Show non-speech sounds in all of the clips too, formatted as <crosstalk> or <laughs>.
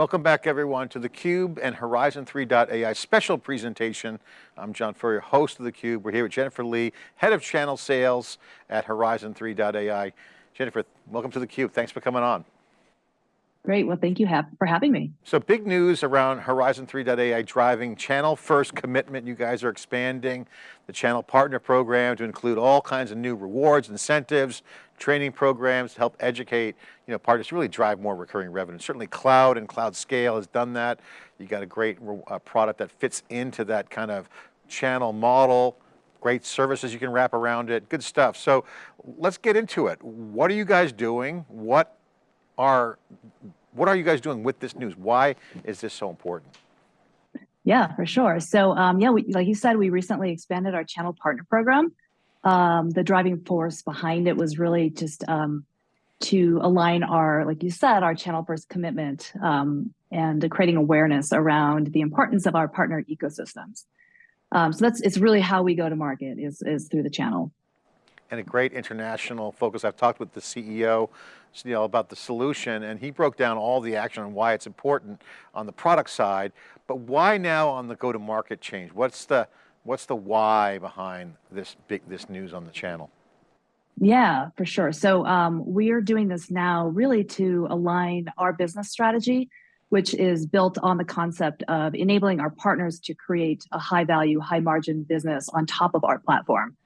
Welcome back everyone to theCUBE and Horizon 3.ai special presentation. I'm John Furrier, host of theCUBE. We're here with Jennifer Lee, Head of Channel Sales at Horizon 3.ai. Jennifer, welcome to theCUBE, thanks for coming on. Great, well thank you for having me. So big news around Horizon 3.ai driving channel first commitment. You guys are expanding the channel partner program to include all kinds of new rewards, incentives, training programs to help educate you know, partners really drive more recurring revenue. Certainly cloud and cloud scale has done that. You got a great uh, product that fits into that kind of channel model great services you can wrap around it, good stuff. So let's get into it. What are you guys doing? What are, what are you guys doing with this news? Why is this so important? Yeah, for sure. So um, yeah, we, like you said, we recently expanded our channel partner program. Um, the driving force behind it was really just um, to align our, like you said, our channel first commitment um, and creating awareness around the importance of our partner ecosystems. Um, so that's it's really how we go to market is, is through the channel and a great international focus. I've talked with the CEO you know, about the solution and he broke down all the action and why it's important on the product side, but why now on the go-to-market change? What's the, what's the why behind this big, this news on the channel? Yeah, for sure. So um, we are doing this now really to align our business strategy, which is built on the concept of enabling our partners to create a high value, high margin business on top of our platform.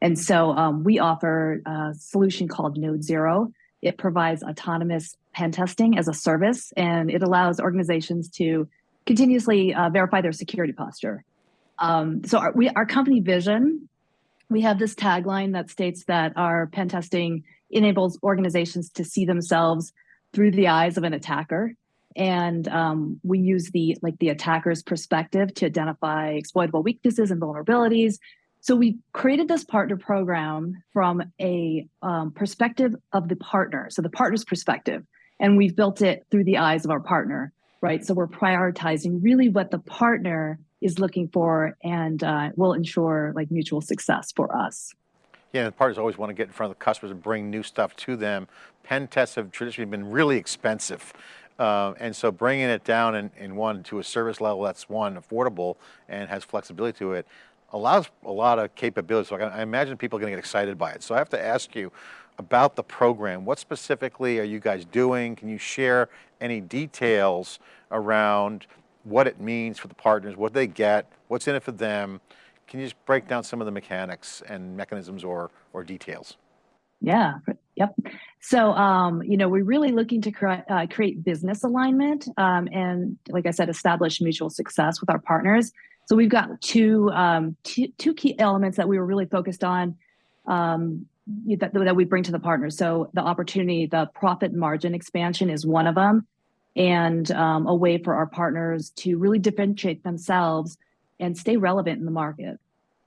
And so um, we offer a solution called Node Zero. It provides autonomous pen testing as a service, and it allows organizations to continuously uh, verify their security posture. Um, so our, we, our company vision, we have this tagline that states that our pen testing enables organizations to see themselves through the eyes of an attacker. And um, we use the like the attacker's perspective to identify exploitable weaknesses and vulnerabilities so we created this partner program from a um, perspective of the partner, so the partner's perspective, and we've built it through the eyes of our partner, right? So we're prioritizing really what the partner is looking for and uh, will ensure like mutual success for us. Yeah, the partners always want to get in front of the customers and bring new stuff to them. Pen tests have traditionally been really expensive. Uh, and so bringing it down in, in one to a service level that's one, affordable and has flexibility to it, allows a lot of capabilities. So I, imagine people are going to get excited by it. So I have to ask you about the program. What specifically are you guys doing? Can you share any details around what it means for the partners, what they get, what's in it for them? Can you just break down some of the mechanics and mechanisms or, or details? Yeah, yep. So, um, you know, we're really looking to cre uh, create business alignment um, and, like I said, establish mutual success with our partners. So we've got two, um, two, key elements that we were really focused on um, that, that we bring to the partners. So the opportunity, the profit margin expansion is one of them, and um, a way for our partners to really differentiate themselves and stay relevant in the market.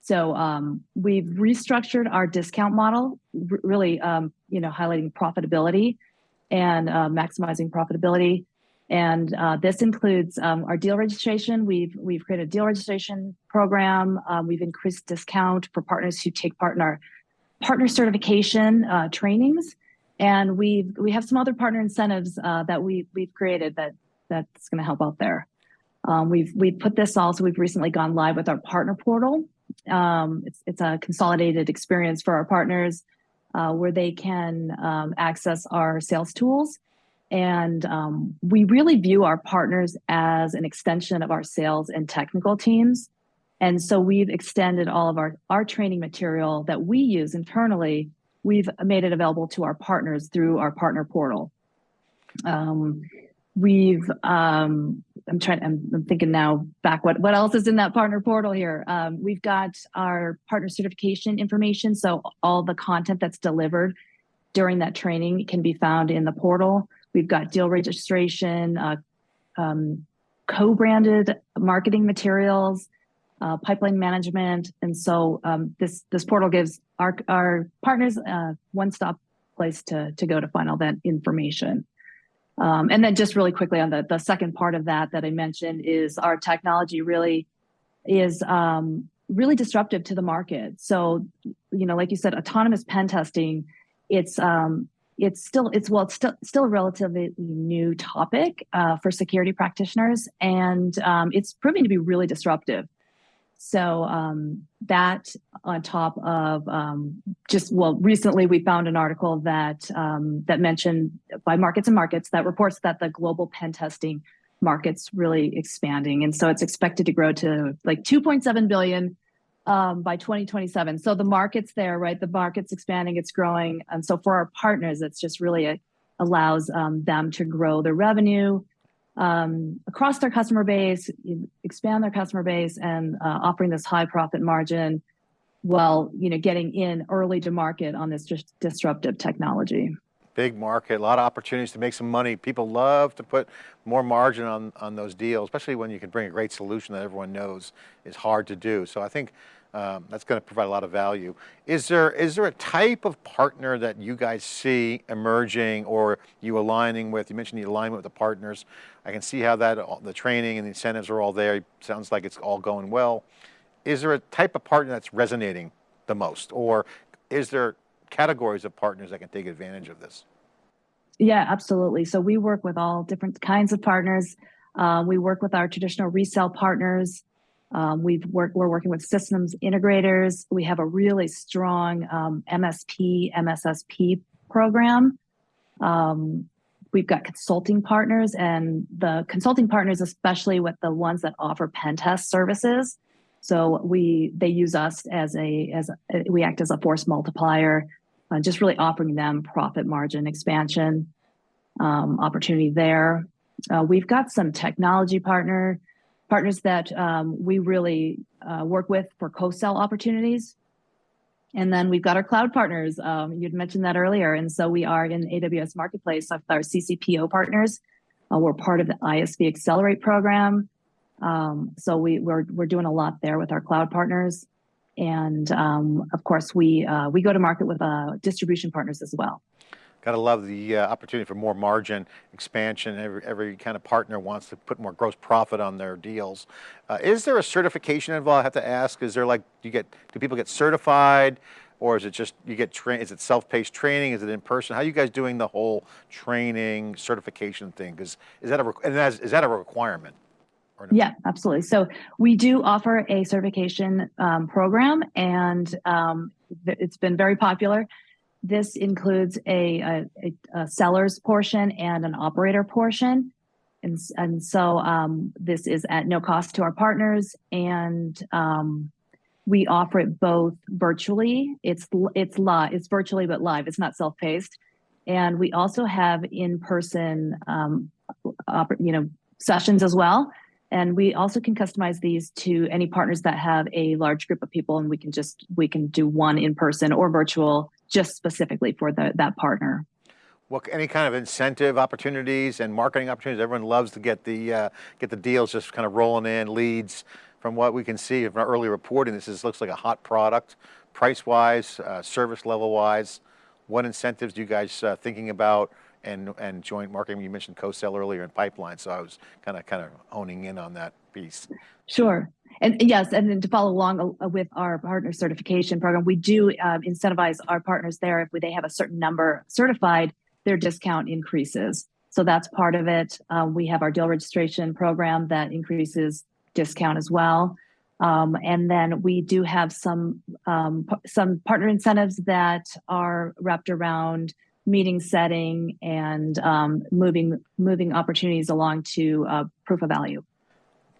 So um, we've restructured our discount model, really, um, you know, highlighting profitability and uh, maximizing profitability. And uh, this includes um, our deal registration. We've we've created a deal registration program. Um, we've increased discount for partners who take part in our partner certification uh, trainings, and we we have some other partner incentives uh, that we we've created that that's going to help out there. Um, we've we've put this also. We've recently gone live with our partner portal. Um, it's it's a consolidated experience for our partners uh, where they can um, access our sales tools and um, we really view our partners as an extension of our sales and technical teams. And so we've extended all of our, our training material that we use internally, we've made it available to our partners through our partner portal. Um, we've, um, I'm trying, I'm, I'm, thinking now back, what, what else is in that partner portal here? Um, we've got our partner certification information. So all the content that's delivered during that training can be found in the portal. We've got deal registration, uh, um, co-branded marketing materials, uh, pipeline management. And so um, this, this portal gives our, our partners uh, one-stop place to, to go to find all that information. Um, and then just really quickly on the, the second part of that that I mentioned is our technology really is um, really disruptive to the market. So, you know, like you said, autonomous pen testing, it's um, it's still it's well it's still still a relatively new topic uh, for security practitioners, and um, it's proving to be really disruptive. So um, that on top of um, just well, recently we found an article that um, that mentioned by Markets and Markets that reports that the global pen testing market's really expanding, and so it's expected to grow to like 2.7 billion um, by 2027. So the market's there, right? The market's expanding, it's growing, and so for our partners, it's just really a, allows um, them to grow their revenue um, across their customer base, expand their customer base, and uh, offering this high profit margin while you know getting in early to market on this just disruptive technology. Big market, a lot of opportunities to make some money. People love to put more margin on, on those deals, especially when you can bring a great solution that everyone knows is hard to do. So I think um, that's going to provide a lot of value. Is there, is there a type of partner that you guys see emerging or you aligning with? You mentioned the alignment with the partners. I can see how that, the training and the incentives are all there. It sounds like it's all going well. Is there a type of partner that's resonating the most? Or is there categories of partners that can take advantage of this? Yeah, absolutely. So we work with all different kinds of partners. Uh, we work with our traditional resale partners. Um, we've worked, we're working with systems integrators. We have a really strong um, MSP, MSSP program. Um, we've got consulting partners and the consulting partners, especially with the ones that offer pen test services. So we, they use us as a, as a, we act as a force multiplier, uh, just really offering them profit margin expansion um, opportunity there. Uh, we've got some technology partner partners that um, we really uh, work with for co-sell opportunities. And then we've got our cloud partners. Um, you'd mentioned that earlier. And so we are in AWS Marketplace with our CCPO partners. Uh, we're part of the ISV Accelerate program. Um, so we, we're, we're doing a lot there with our cloud partners. And um, of course, we, uh, we go to market with uh, distribution partners as well. Got to love the uh, opportunity for more margin expansion. Every, every kind of partner wants to put more gross profit on their deals. Uh, is there a certification involved? I have to ask, is there like, do you get, do people get certified? Or is it just, you get trained, is it self-paced training? Is it in person? How are you guys doing the whole training certification thing? Because is that a, and is, is that a requirement? No? Yeah, absolutely. So we do offer a certification um, program and um, it's been very popular. This includes a, a, a seller's portion and an operator portion. And, and so um, this is at no cost to our partners and um, we offer it both virtually. It's it's live. It's virtually but live. It's not self-paced, and we also have in-person, um, you know, sessions as well. And we also can customize these to any partners that have a large group of people, and we can just we can do one in person or virtual just specifically for the, that partner. What any kind of incentive opportunities and marketing opportunities? Everyone loves to get the uh, get the deals just kind of rolling in leads. From what we can see from early reporting, this is, looks like a hot product, price wise, uh, service level wise. What incentives do you guys uh, thinking about and and joint marketing? You mentioned co-sell earlier in pipeline, so I was kind of kind of honing in on that piece. Sure. And yes, and then to follow along uh, with our partner certification program, we do uh, incentivize our partners there if they have a certain number certified, their discount increases. So that's part of it. Uh, we have our deal registration program that increases discount as well. Um, and then we do have some um, some partner incentives that are wrapped around meeting setting and um, moving moving opportunities along to uh, proof of value.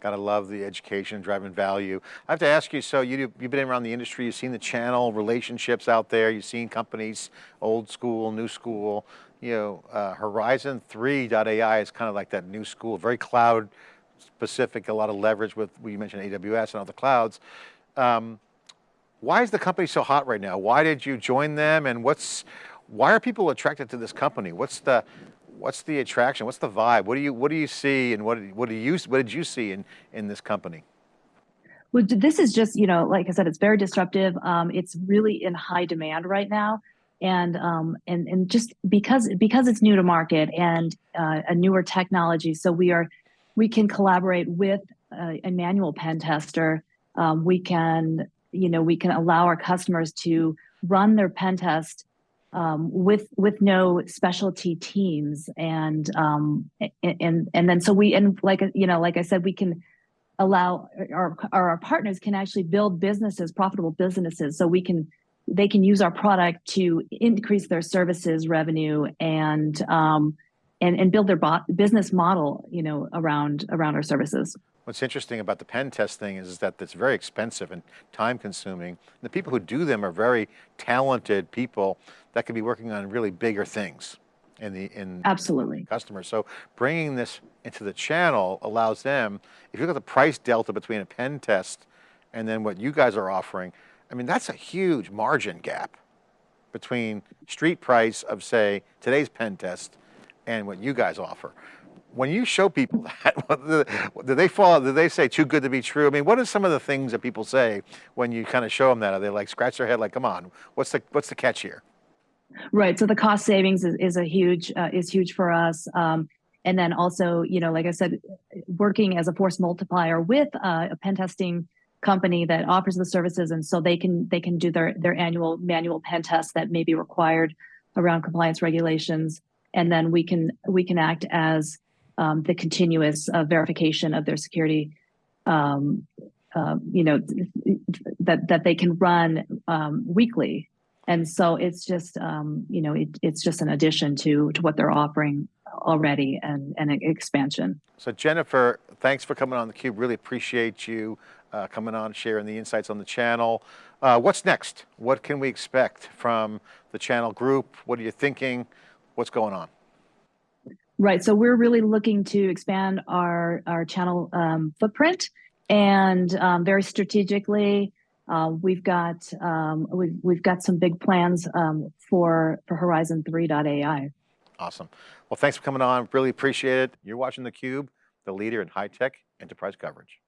Gotta love the education, driving value. I have to ask you, so you, you've been around the industry, you've seen the channel, relationships out there, you've seen companies, old school, new school, you know, uh, Horizon 3.ai is kind of like that new school, very cloud specific, a lot of leverage with, we mentioned AWS and other clouds. Um, why is the company so hot right now? Why did you join them and what's, why are people attracted to this company? What's the, what's the attraction? What's the vibe? What do you what do you see, and what what do you what did you see in in this company? Well, this is just you know, like I said, it's very disruptive. Um, it's really in high demand right now, and um, and and just because because it's new to market and uh, a newer technology, so we are we can collaborate with a, a manual pen tester. Um, we can you know we can allow our customers to run their pen test um, with with no specialty teams and um, and and then so we and like you know like I said we can allow our our, partners can actually build businesses profitable businesses so we can they can use our product to increase their services revenue and um, and and build their business model you know around around our services. What's interesting about the pen test thing is that it's very expensive and time consuming. The people who do them are very talented people that could be working on really bigger things in the in Absolutely. customers. So bringing this into the channel allows them, if you look at the price delta between a pen test and then what you guys are offering, I mean, that's a huge margin gap between street price of say today's pen test and what you guys offer. When you show people <laughs> that, do they fall, do they say too good to be true? I mean, what are some of the things that people say when you kind of show them that? Are they like scratch their head like, come on, what's the, what's the catch here? Right. So the cost savings is, is a huge uh, is huge for us. Um, and then also, you know, like I said, working as a force multiplier with uh, a pen testing company that offers the services, and so they can they can do their their annual manual pen test that may be required around compliance regulations, and then we can we can act as um, the continuous uh, verification of their security. Um, uh, you know that that they can run um, weekly and so it's just um, you know it, it's just an addition to to what they're offering already and and an expansion So Jennifer, thanks for coming on the cube. Really appreciate you uh, coming on, sharing the insights on the channel. Uh, what's next? What can we expect from the channel group? What are you thinking? What's going on? right so we're really looking to expand our our channel um, footprint and um, very strategically uh, we've got um, we've, we've got some big plans um, for for horizon 3.ai Awesome. Well, thanks for coming on. Really appreciate it. You're watching theCUBE, the leader in high-tech enterprise coverage.